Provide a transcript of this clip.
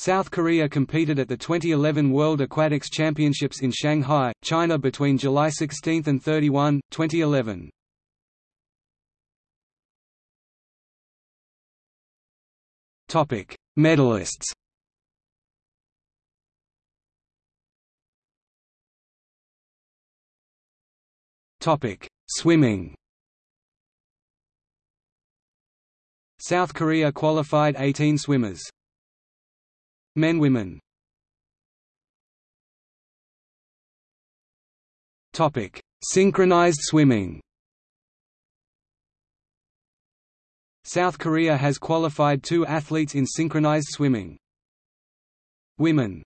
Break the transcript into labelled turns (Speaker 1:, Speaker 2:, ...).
Speaker 1: South Korea competed at the 2011 World Aquatics Championships in Shanghai, China between July 16 and 31, 2011. Topic: Medalists. Topic: Swimming. South Korea qualified 18 swimmers. Men women Topic: Synchronized swimming. South Korea has qualified two athletes in synchronized swimming. Women